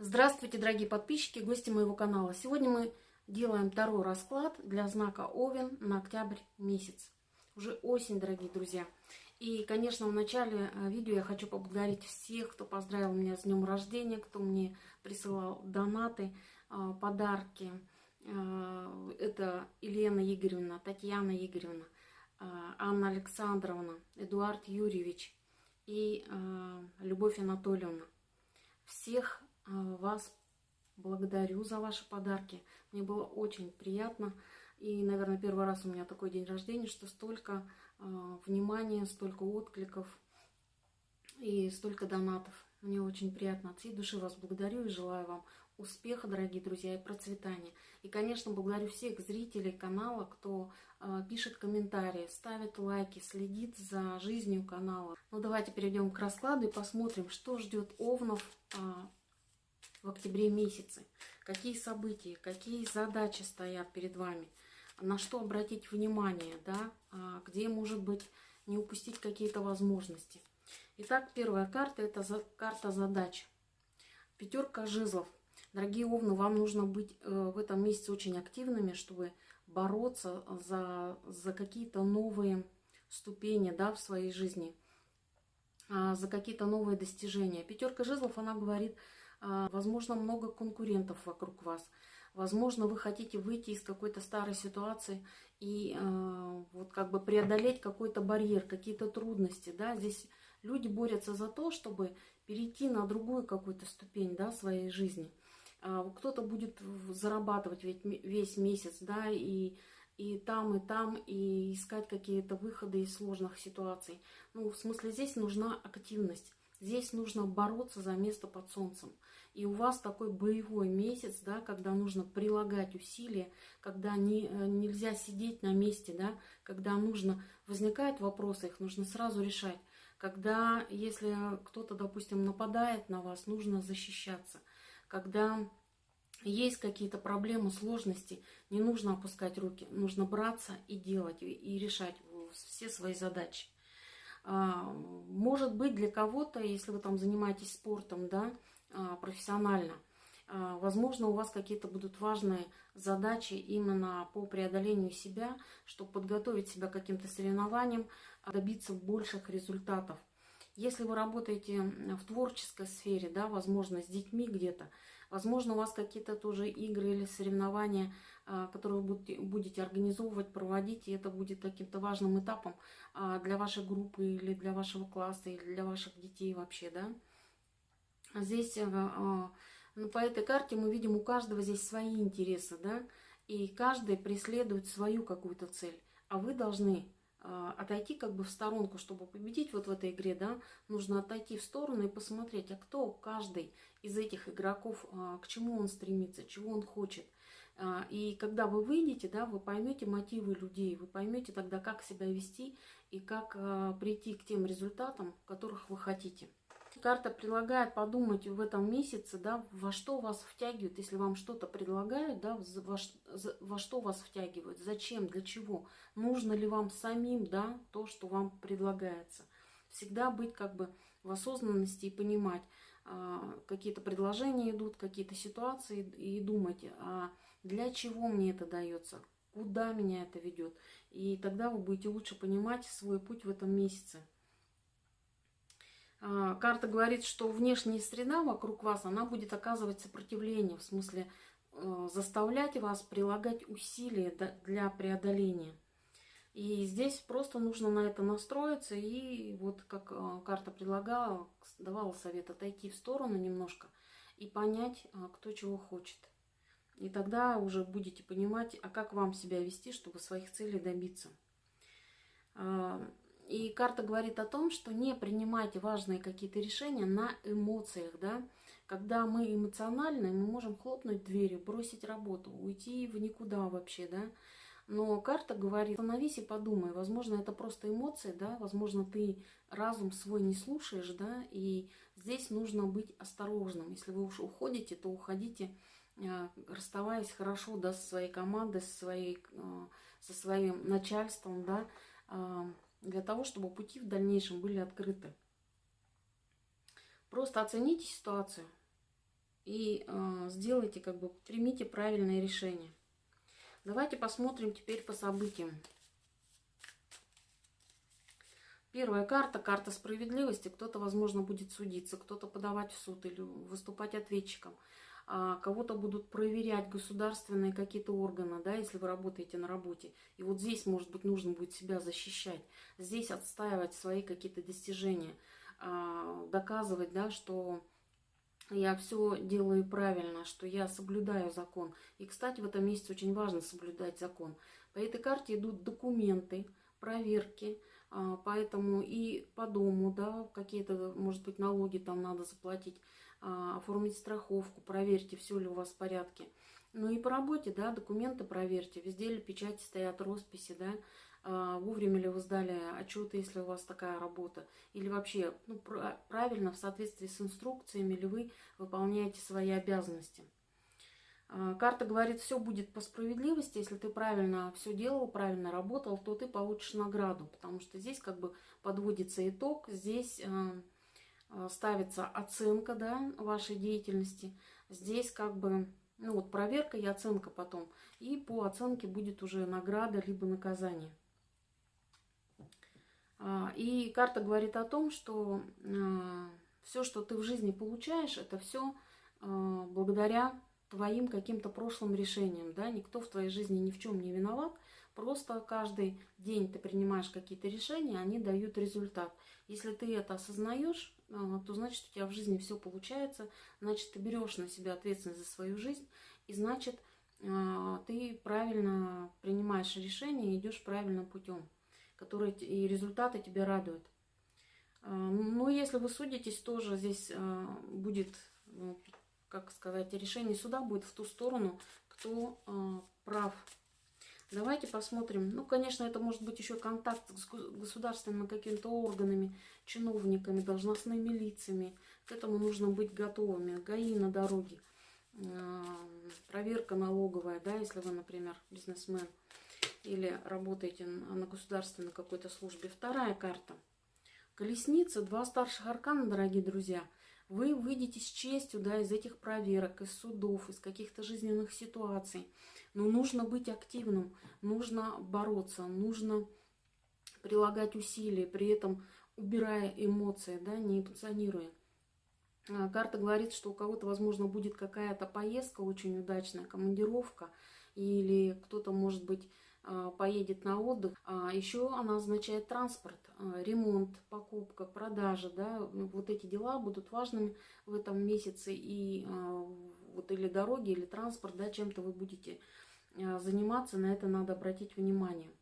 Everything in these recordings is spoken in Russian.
Здравствуйте, дорогие подписчики, гости моего канала. Сегодня мы делаем второй расклад для знака Овен на октябрь месяц. Уже осень, дорогие друзья. И, конечно, в начале э, видео я хочу поблагодарить всех, кто поздравил меня с днем рождения, кто мне присылал донаты, э, подарки. Э, это Елена Игоревна, Татьяна Игоревна, Анна Александровна, Эдуард Юрьевич и Любовь Анатольевна. Всех вас благодарю за ваши подарки. Мне было очень приятно. И, наверное, первый раз у меня такой день рождения, что столько э, внимания, столько откликов и столько донатов. Мне очень приятно. От всей души вас благодарю и желаю вам успеха, дорогие друзья, и процветания. И, конечно, благодарю всех зрителей канала, кто э, пишет комментарии, ставит лайки, следит за жизнью канала. Ну, давайте перейдем к раскладу и посмотрим, что ждет Овнов э, в октябре месяце, какие события, какие задачи стоят перед вами, на что обратить внимание, да, а, где, может быть, не упустить какие-то возможности. Итак, первая карта – это карта задач. Пятерка жезлов. Дорогие овны, вам нужно быть э, в этом месяце очень активными, чтобы бороться за, за какие-то новые ступени да, в своей жизни, а, за какие-то новые достижения. Пятерка жезлов, она говорит возможно, много конкурентов вокруг вас. Возможно, вы хотите выйти из какой-то старой ситуации и э, вот как бы преодолеть какой-то барьер, какие-то трудности. Да? Здесь люди борются за то, чтобы перейти на другую какую-то ступень да, своей жизни. Э, Кто-то будет зарабатывать весь месяц, да, и, и там, и там, и искать какие-то выходы из сложных ситуаций. Ну, в смысле, здесь нужна активность. Здесь нужно бороться за место под солнцем. И у вас такой боевой месяц, да, когда нужно прилагать усилия, когда не, э, нельзя сидеть на месте, да, когда нужно, возникают вопросы, их нужно сразу решать. Когда, если кто-то, допустим, нападает на вас, нужно защищаться. Когда есть какие-то проблемы, сложности, не нужно опускать руки, нужно браться и делать, и решать все свои задачи. А, может быть, для кого-то, если вы там занимаетесь спортом, да, а, профессионально, а, возможно, у вас какие-то будут важные задачи именно по преодолению себя, чтобы подготовить себя к каким-то соревнованиям, добиться больших результатов. Если вы работаете в творческой сфере, да, возможно, с детьми где-то, возможно, у вас какие-то тоже игры или соревнования, которые вы будете организовывать, проводить, и это будет каким-то важным этапом а, для вашей группы или для вашего класса, или для ваших детей вообще, да. Здесь, э, а, ну, по этой карте мы видим, у каждого здесь свои интересы, да, и каждый преследует свою какую-то цель, а вы должны а, отойти как бы в сторонку, чтобы победить вот в этой игре, да, нужно отойти в сторону и посмотреть, а кто каждый из этих игроков, а, к чему он стремится, чего он хочет. А, и когда вы выйдете, да, вы поймете мотивы людей, вы поймете тогда, как себя вести и как прийти к тем результатам, которых вы хотите. Карта предлагает подумать в этом месяце, да, во что вас втягивают, если вам что-то предлагают, да, во, во что вас втягивают, зачем, для чего, нужно ли вам самим, да, то, что вам предлагается. Всегда быть как бы в осознанности и понимать, а, какие-то предложения идут, какие-то ситуации, и думать, а для чего мне это дается, куда меня это ведет. И тогда вы будете лучше понимать свой путь в этом месяце. А, карта говорит, что внешняя среда вокруг вас, она будет оказывать сопротивление, в смысле э, заставлять вас прилагать усилия для преодоления. И здесь просто нужно на это настроиться и вот как э, карта предлагала, давала совет отойти в сторону немножко и понять, э, кто чего хочет. И тогда уже будете понимать, а как вам себя вести, чтобы своих целей добиться. А, и карта говорит о том, что не принимайте важные какие-то решения на эмоциях, да. Когда мы эмоциональны, мы можем хлопнуть дверью, бросить работу, уйти в никуда вообще, да. Но карта говорит, остановись и подумай, возможно, это просто эмоции, да, возможно, ты разум свой не слушаешь, да, и здесь нужно быть осторожным. Если вы уж уходите, то уходите, расставаясь хорошо, да, со своей командой, со, своей, э, со своим начальством, да, э, для того, чтобы пути в дальнейшем были открыты. Просто оцените ситуацию. и сделайте, как бы примите правильное решение. Давайте посмотрим теперь по событиям. Первая карта, карта справедливости. Кто-то, возможно, будет судиться, кто-то подавать в суд или выступать ответчиком. А кого-то будут проверять государственные какие-то органы, да, если вы работаете на работе. И вот здесь, может быть, нужно будет себя защищать. Здесь отстаивать свои какие-то достижения, а, доказывать, да, что я все делаю правильно, что я соблюдаю закон. И, кстати, в этом месяце очень важно соблюдать закон. По этой карте идут документы, проверки, а, поэтому и по дому, да, какие-то, может быть, налоги там надо заплатить, оформить страховку, проверьте, все ли у вас в порядке. Ну и по работе, да, документы проверьте, везде ли печати стоят, росписи, да, а, вовремя ли вы сдали отчеты, если у вас такая работа, или вообще ну, правильно, в соответствии с инструкциями ли вы выполняете свои обязанности. А, карта говорит, все будет по справедливости, если ты правильно все делал, правильно работал, то ты получишь награду, потому что здесь как бы подводится итог, здесь а, ставится оценка да, вашей деятельности, здесь как бы ну вот проверка и оценка потом, и по оценке будет уже награда либо наказание. А, и карта говорит о том, что а, все, что ты в жизни получаешь, это все а, благодаря твоим каким-то прошлым решениям. Да? Никто в твоей жизни ни в чем не виноват. Просто каждый день ты принимаешь какие-то решения, они дают результат. Если ты это осознаешь, то значит у тебя в жизни все получается, значит ты берешь на себя ответственность за свою жизнь, и значит ты правильно принимаешь решения и идешь правильным путем которые и результаты тебя радуют. А, Но ну, если вы судитесь, тоже здесь а, будет, ну, как сказать, решение суда будет в ту сторону, кто а, прав. Давайте посмотрим. Ну, конечно, это может быть еще контакт с государственными какими-то органами, чиновниками, должностными лицами. К этому нужно быть готовыми. ГАИ на дороге, проверка налоговая, да, если вы, например, бизнесмен или работаете на государственной какой-то службе. Вторая карта. Колесница, два старших аркана, дорогие друзья. Вы выйдете с честью да, из этих проверок, из судов, из каких-то жизненных ситуаций. Но нужно быть активным, нужно бороться, нужно прилагать усилия, при этом убирая эмоции, да, не эмоционируя. А, карта говорит, что у кого-то, возможно, будет какая-то поездка очень удачная, командировка, или кто-то, может быть, поедет на отдых. А еще она означает транспорт, а, ремонт, покупка, продажа. Да? Вот эти дела будут важными в этом месяце. И а, вот или дороги, или транспорт, да, чем-то вы будете заниматься, на это надо обратить внимание.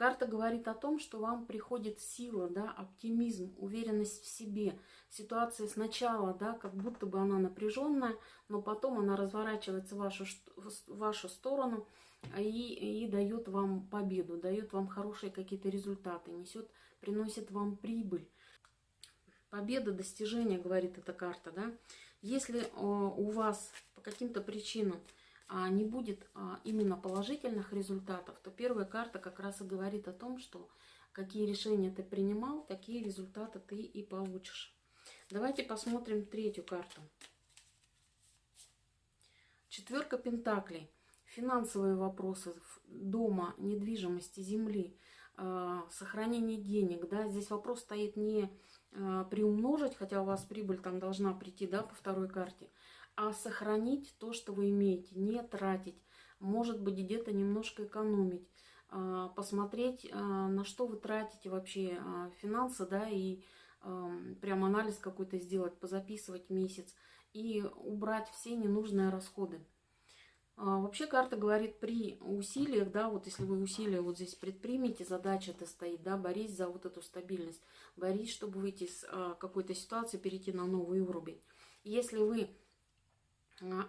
Карта говорит о том, что вам приходит сила, да, оптимизм, уверенность в себе. Ситуация сначала, да, как будто бы она напряженная, но потом она разворачивается в вашу, в вашу сторону – и, и дает вам победу, дает вам хорошие какие-то результаты, несет, приносит вам прибыль. Победа, достижение, говорит эта карта, да. Если э, у вас по каким-то причинам а, не будет а, именно положительных результатов, то первая карта как раз и говорит о том, что какие решения ты принимал, такие результаты ты и получишь. Давайте посмотрим третью карту. Четверка пентаклей финансовые вопросы дома, недвижимости, земли, а, сохранение денег, да, здесь вопрос стоит не а, приумножить, хотя у вас прибыль там должна прийти, да, по второй карте, а сохранить то, что вы имеете, не тратить, может быть, где-то немножко экономить, а, посмотреть, на что вы тратите вообще финансы, да, и прям анализ какой-то сделать, позаписывать месяц и убрать все ненужные расходы. А, вообще карта говорит при усилиях, да, вот если вы усилия вот здесь предпримете, задача это стоит, да, борись за вот эту стабильность, борись, чтобы выйти из а, какой-то ситуации, перейти на новый уровень. Если вы а,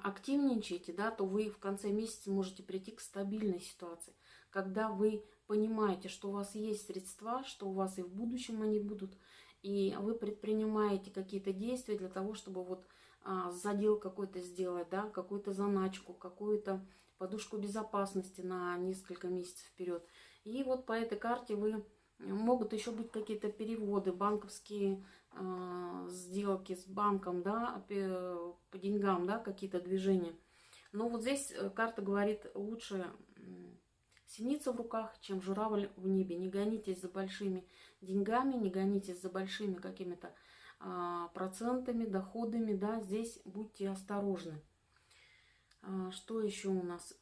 активничаете, да, то вы в конце месяца можете прийти к стабильной ситуации, когда вы понимаете, что у вас есть средства, что у вас и в будущем они будут, и вы предпринимаете какие-то действия для того, чтобы вот а, задел какой-то сделать, да, какую-то заначку, какую-то подушку безопасности на несколько месяцев вперед. И вот по этой карте вы могут еще быть какие-то переводы, банковские сделки с банком, да, по, по деньгам, да, какие-то движения. Но вот здесь э, карта говорит, лучше синица в руках, чем журавль в небе. Не гонитесь за большими деньгами, не гонитесь за большими какими-то а, процентами, доходами, да, здесь будьте осторожны. А, что еще у нас?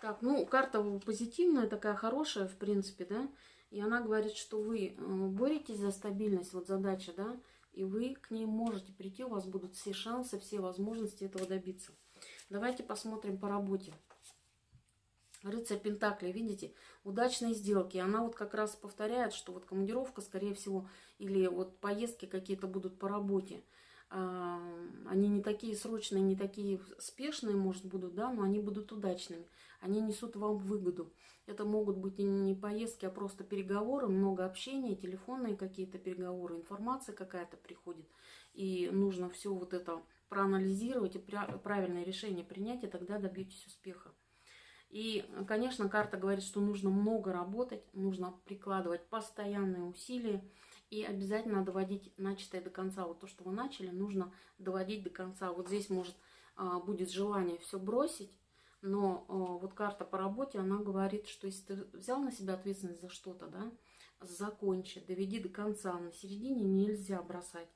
Так, ну, карта позитивная, такая хорошая, в принципе, да, и она говорит, что вы э, боретесь за стабильность, вот задача, да, и вы к ней можете прийти, у вас будут все шансы, все возможности этого добиться. Давайте посмотрим по работе. Рыцарь Пентакли, видите, удачные сделки. Она вот как раз повторяет, что вот командировка, скорее всего, или вот поездки какие-то будут по работе. Они не такие срочные, не такие спешные, может, будут, да, но они будут удачными. Они несут вам выгоду. Это могут быть не поездки, а просто переговоры, много общения, телефонные какие-то переговоры, информация какая-то приходит. И нужно все вот это проанализировать и правильное решение принять, и тогда добьетесь успеха. И, конечно, карта говорит, что нужно много работать, нужно прикладывать постоянные усилия и обязательно доводить начатое до конца. Вот то, что вы начали, нужно доводить до конца. Вот здесь может а, будет желание все бросить, но а, вот карта по работе, она говорит, что если ты взял на себя ответственность за что-то, да, закончи, доведи до конца. На середине нельзя бросать.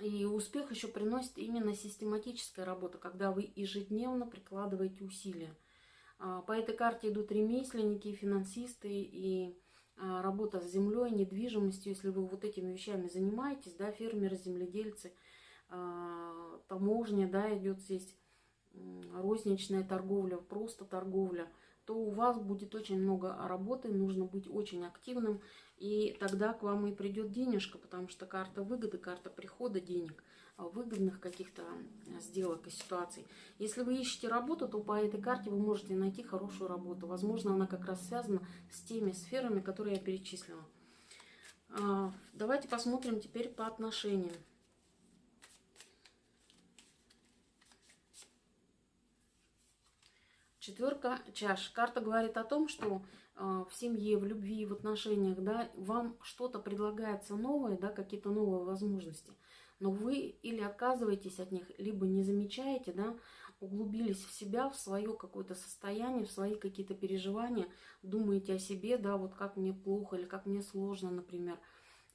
И успех еще приносит именно систематическая работа, когда вы ежедневно прикладываете усилия. А, по этой карте идут ремесленники, финансисты и а, работа с землей, недвижимостью. Если вы вот этими вещами занимаетесь, да, фермеры, земледельцы, а, таможня, да, идет здесь розничная торговля, просто торговля – то у вас будет очень много работы, нужно быть очень активным, и тогда к вам и придет денежка, потому что карта выгоды, карта прихода денег, а, выгодных каких-то сделок и ситуаций. Если вы ищете работу, то по этой карте вы можете найти хорошую работу. Возможно, она как раз связана с теми сферами, которые я перечислила. А, давайте посмотрим теперь по отношениям. Четверка чаш. Карта говорит о том, что э, в семье, в любви, в отношениях, да, вам что-то предлагается новое, да, какие-то новые возможности. Но вы или отказываетесь от них, либо не замечаете, да, углубились в себя, в свое какое-то состояние, в свои какие-то переживания, думаете о себе, да, вот как мне плохо или как мне сложно, например.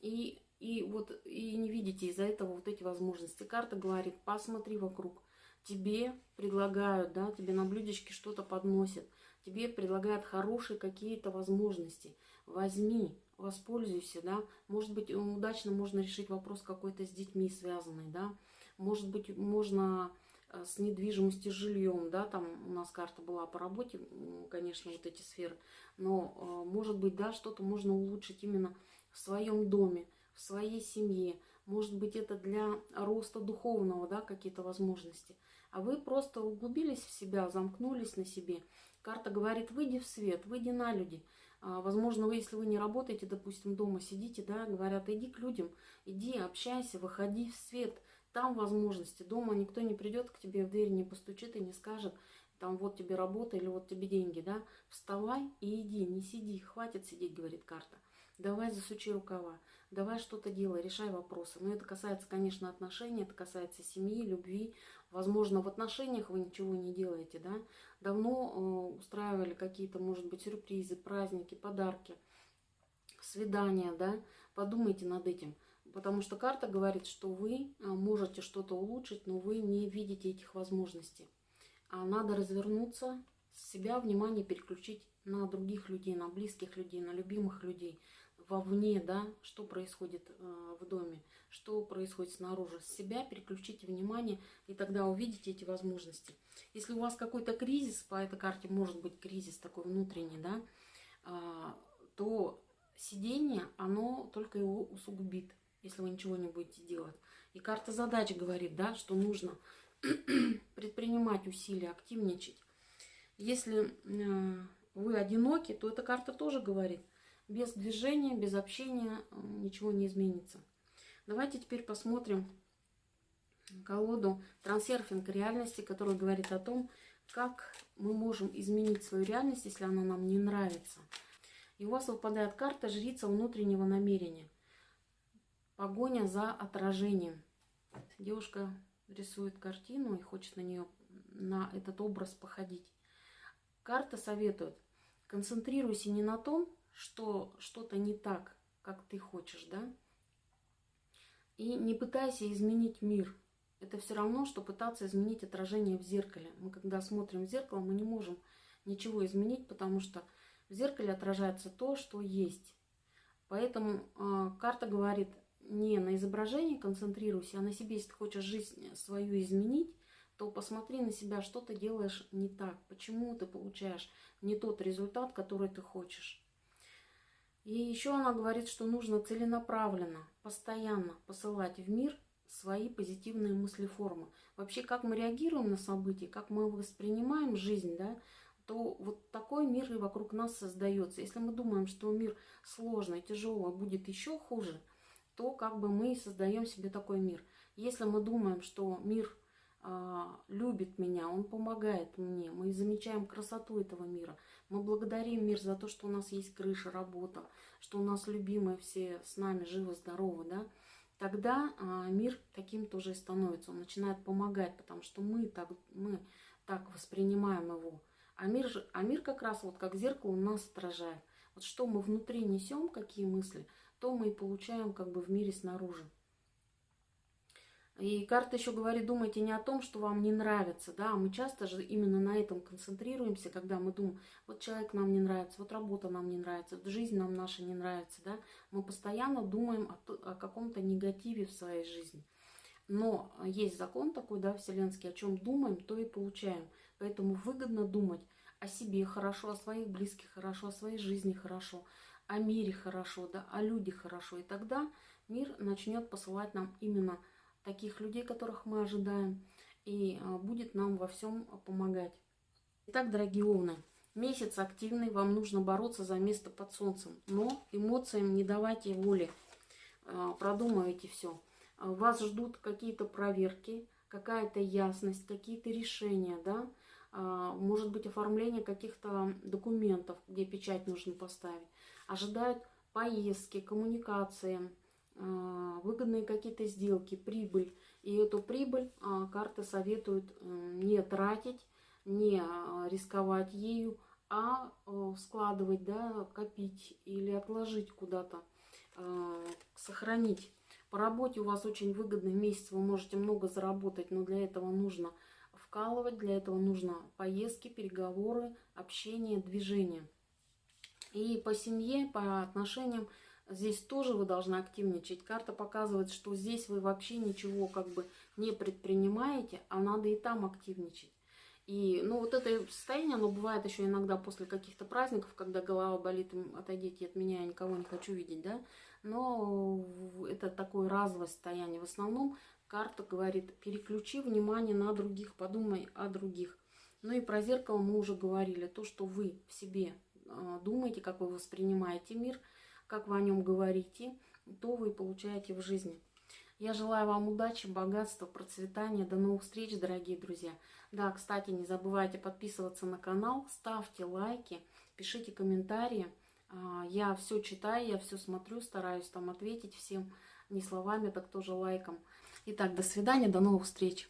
И, и вот и не видите из-за этого вот эти возможности. Карта говорит, посмотри вокруг, тебе предлагают, да, тебе на блюдечке что-то подносят, тебе предлагают хорошие какие-то возможности. Возьми, воспользуйся, да. Может быть, удачно можно решить вопрос какой-то с детьми связанный, да. Может быть, можно э, с недвижимостью, жильем, да, там у нас карта была по работе, конечно, вот эти сферы, но, э, может быть, да, что-то можно улучшить именно в своем доме, в своей семье, может быть, это для роста духовного, да, какие-то возможности а вы просто углубились в себя, замкнулись на себе. Карта говорит, выйди в свет, выйди на люди. А, возможно, вы, если вы не работаете, допустим, дома сидите, да, говорят, иди к людям, иди, общайся, выходи в свет. Там возможности. Дома никто не придет к тебе в дверь, не постучит и не скажет, там вот тебе работа или вот тебе деньги, да. Вставай и иди, не сиди, хватит сидеть, говорит карта. Давай засучи рукава, давай что-то делай, решай вопросы. Но это касается, конечно, отношений, это касается семьи, любви, Возможно, в отношениях вы ничего не делаете, да? Давно э, устраивали какие-то, может быть, сюрпризы, праздники, подарки, свидания, да? Подумайте над этим. Потому что карта говорит, что вы э, можете что-то улучшить, но вы не видите этих возможностей. А надо развернуться, себя внимание переключить на других людей, на близких людей, на любимых людей – вовне, да, что происходит э, в доме, что происходит снаружи. С себя переключите внимание, и тогда увидите эти возможности. Если у вас какой-то кризис, по этой карте может быть кризис такой внутренний, да, э, то сидение, оно только его усугубит, если вы ничего не будете делать. И карта задач говорит, да, что нужно предпринимать усилия, активничать. Если э, вы одиноки, то эта карта тоже говорит, без движения, без общения э, ничего не изменится. Давайте теперь посмотрим колоду трансерфинг реальности, которая говорит о том, как мы можем изменить свою реальность, если она нам не нравится. И у вас выпадает карта жрица внутреннего намерения. Погоня за отражением. Девушка рисует картину и хочет на нее, на этот образ походить. Карта советует, концентрируйся не на том, что что-то не так, как ты хочешь, да, и не пытайся изменить мир. Это все равно, что пытаться изменить отражение в зеркале. Мы когда смотрим в зеркало, мы не можем ничего изменить, потому что в зеркале отражается то, что есть. Поэтому э, карта говорит, не на изображении концентрируйся, а на себе. Если ты хочешь жизнь свою изменить, то посмотри на себя, что ты делаешь не так, почему ты получаешь не тот результат, который ты хочешь. И еще она говорит, что нужно целенаправленно, постоянно посылать в мир свои позитивные мыслеформы. Вообще, как мы реагируем на события, как мы воспринимаем жизнь, да, то вот такой мир и вокруг нас создается. Если мы думаем, что мир сложный, тяжелый, будет еще хуже, то как бы мы создаем себе такой мир. Если мы думаем, что мир а, любит меня, он помогает мне, мы замечаем красоту этого мира, мы благодарим мир за то, что у нас есть крыша, работа, что у нас любимые все с нами живы, здоровы, да, тогда а, мир таким тоже и становится, он начинает помогать, потому что мы так, мы так воспринимаем его. А мир, же, а мир как раз вот как зеркало нас отражает. Вот что мы внутри несем, какие мысли, то мы и получаем как бы в мире снаружи. И карта еще говорит, думайте не о том, что вам не нравится, да, мы часто же именно на этом концентрируемся, когда мы думаем, вот человек нам не нравится, вот работа нам не нравится, вот жизнь нам наша не нравится, да, мы постоянно думаем о, о каком-то негативе в своей жизни. Но есть закон такой, да, вселенский, о чем думаем, то и получаем. Поэтому выгодно думать о себе хорошо, о своих близких хорошо, о своей жизни хорошо, о мире хорошо, да, о людях хорошо. И тогда мир начнет посылать нам именно таких людей, которых мы ожидаем, и а, будет нам во всем помогать. Итак, дорогие овны, месяц активный, вам нужно бороться за место под солнцем, но эмоциям не давайте воли, а, продумывайте все. А, вас ждут какие-то проверки, какая-то ясность, какие-то решения, да, может быть оформление каких-то документов, где печать нужно поставить. Ожидают поездки, коммуникации, а, выгодные какие-то сделки, прибыль. И эту прибыль а, карты советуют не тратить, не а, рисковать ею, а складывать, да, копить или отложить куда-то, сохранить. По работе у вас очень выгодный месяц, вы можете много заработать, но для этого нужно вкалывать, для этого нужно поездки, переговоры, общение, движение. И по семье, по отношениям Здесь тоже вы должны активничать. Карта показывает, что здесь вы вообще ничего как бы не предпринимаете, а надо и там активничать. И, ну, вот это состояние, оно бывает еще иногда после каких-то праздников, когда голова болит, отойдите от меня, я никого не хочу видеть, да. Но это такое разовое состояние. В основном карта говорит, переключи внимание на других, подумай о других. Ну и про зеркало мы уже говорили. То, что вы в себе а, думаете, как вы воспринимаете мир – как вы о нем говорите, то вы получаете в жизни. Я желаю вам удачи, богатства, процветания. До новых встреч, дорогие друзья. Да, кстати, не забывайте подписываться на канал, ставьте лайки, пишите комментарии. А, я все читаю, я все смотрю, стараюсь там ответить всем не словами, так тоже лайком. Итак, до свидания, до новых встреч.